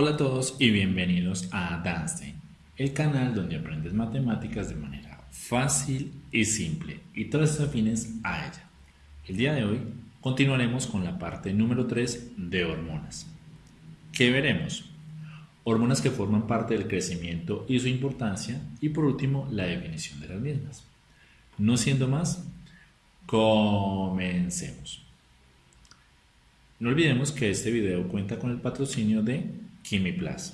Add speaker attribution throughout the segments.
Speaker 1: Hola a todos y bienvenidos a Danstein, el canal donde aprendes matemáticas de manera fácil y simple y todas afines a ella. El día de hoy continuaremos con la parte número 3 de hormonas. ¿Qué veremos? Hormonas que forman parte del crecimiento y su importancia y por último la definición de las mismas. No siendo más, comencemos. No olvidemos que este video cuenta con el patrocinio de KimiPlus.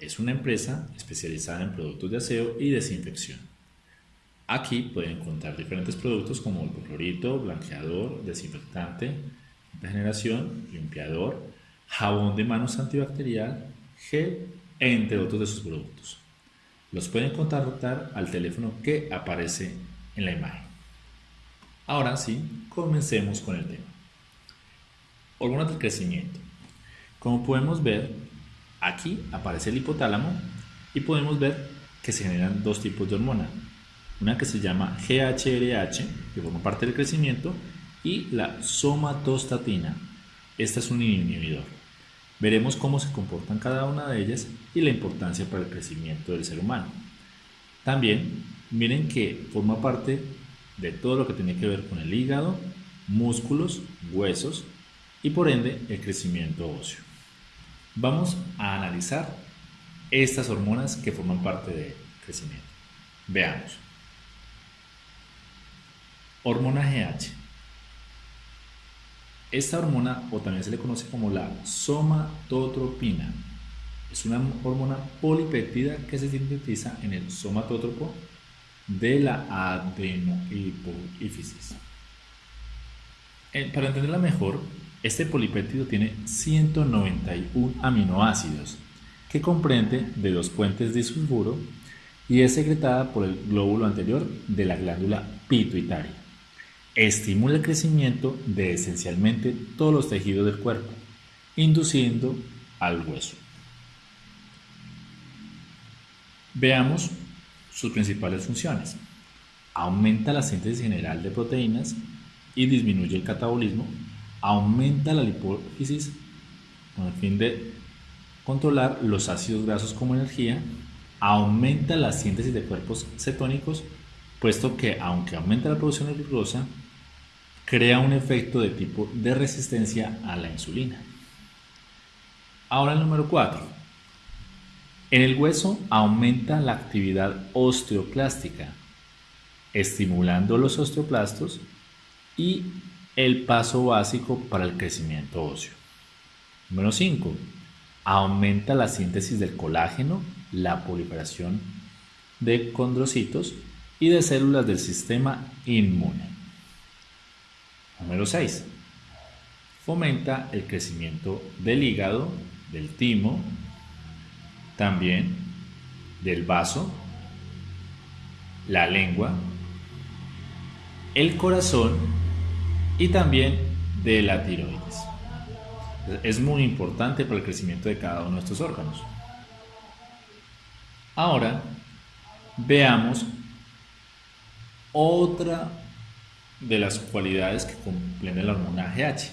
Speaker 1: Es una empresa especializada en productos de aseo y desinfección. Aquí pueden encontrar diferentes productos como el clorito, blanqueador, desinfectante, regeneración, limpiador, jabón de manos antibacterial, gel, entre otros de sus productos. Los pueden contactar al teléfono que aparece en la imagen. Ahora sí, comencemos con el tema. Hormonas del crecimiento. Como podemos ver, aquí aparece el hipotálamo y podemos ver que se generan dos tipos de hormona. Una que se llama GHRH, que forma parte del crecimiento, y la somatostatina. Esta es un inhibidor. Veremos cómo se comportan cada una de ellas y la importancia para el crecimiento del ser humano. También miren que forma parte de todo lo que tiene que ver con el hígado, músculos, huesos y por ende el crecimiento óseo. Vamos a analizar estas hormonas que forman parte del crecimiento. Veamos. Hormona GH. Esta hormona, o también se le conoce como la somatotropina, es una hormona polipéptida que se sintetiza en el somatótropo de la adenohipófisis. Eh, para entenderla mejor, este polipéptido tiene 191 aminoácidos que comprende de dos puentes disulfuro y es secretada por el glóbulo anterior de la glándula pituitaria. Estimula el crecimiento de esencialmente todos los tejidos del cuerpo, induciendo al hueso. Veamos sus principales funciones. Aumenta la síntesis general de proteínas y disminuye el catabolismo. Aumenta la lipólisis con el fin de controlar los ácidos grasos como energía. Aumenta la síntesis de cuerpos cetónicos, puesto que aunque aumenta la producción de glucosa, crea un efecto de tipo de resistencia a la insulina. Ahora el número 4 en el hueso aumenta la actividad osteoclástica, estimulando los osteoplastos y el paso básico para el crecimiento óseo. Número 5. Aumenta la síntesis del colágeno, la proliferación de condrocitos y de células del sistema inmune. Número 6. Fomenta el crecimiento del hígado, del timo, también del vaso, la lengua, el corazón y también de la tiroides. Es muy importante para el crecimiento de cada uno de estos órganos. Ahora veamos otra de las cualidades que comprende la hormona GH.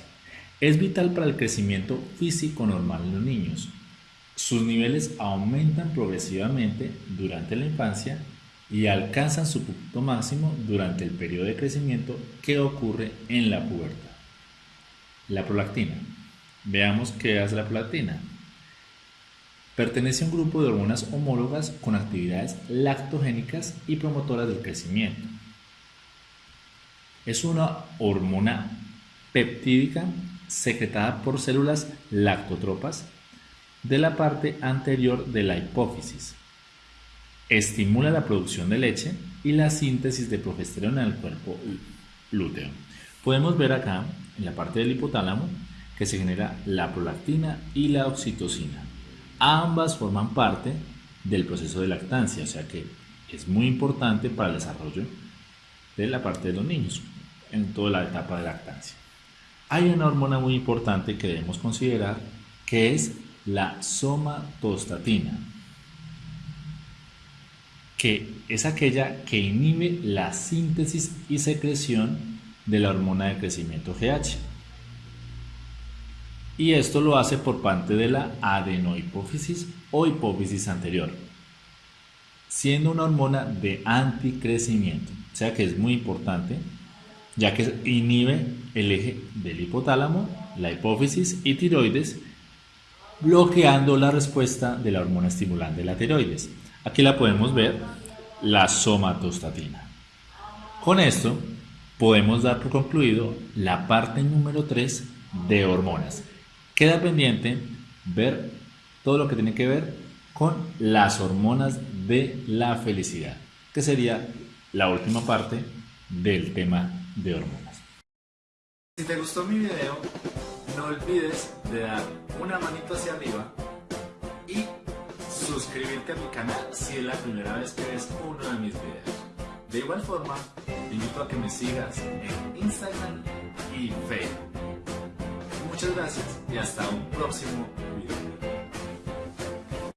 Speaker 1: Es vital para el crecimiento físico normal en los niños, sus niveles aumentan progresivamente durante la infancia y alcanzan su punto máximo durante el periodo de crecimiento que ocurre en la pubertad. La prolactina. Veamos qué hace la prolactina. Pertenece a un grupo de hormonas homólogas con actividades lactogénicas y promotoras del crecimiento. Es una hormona peptídica secretada por células lactotropas de la parte anterior de la hipófisis. Estimula la producción de leche y la síntesis de progesterona en el cuerpo lúteo. Podemos ver acá, en la parte del hipotálamo, que se genera la prolactina y la oxitocina. Ambas forman parte del proceso de lactancia, o sea que es muy importante para el desarrollo de la parte de los niños en toda la etapa de lactancia. Hay una hormona muy importante que debemos considerar que es la somatostatina, que es aquella que inhibe la síntesis y secreción de la hormona de crecimiento GH. y esto lo hace por parte de la adenohipófisis o hipófisis anterior, siendo una hormona de anticrecimiento, o sea que es muy importante ya que inhibe el eje del hipotálamo, la hipófisis y tiroides, bloqueando la respuesta de la hormona estimulante de la tiroides. Aquí la podemos ver, la somatostatina. Con esto podemos dar por concluido la parte número 3 de hormonas. Queda pendiente ver todo lo que tiene que ver con las hormonas de la felicidad, que sería la última parte del tema de hormonas.
Speaker 2: Si te gustó mi video, no olvides de dar una manito hacia arriba suscribirte a mi canal si es la primera vez que ves uno de mis videos. De igual forma, te invito a que me sigas en Instagram y Facebook. Muchas gracias y hasta un próximo video.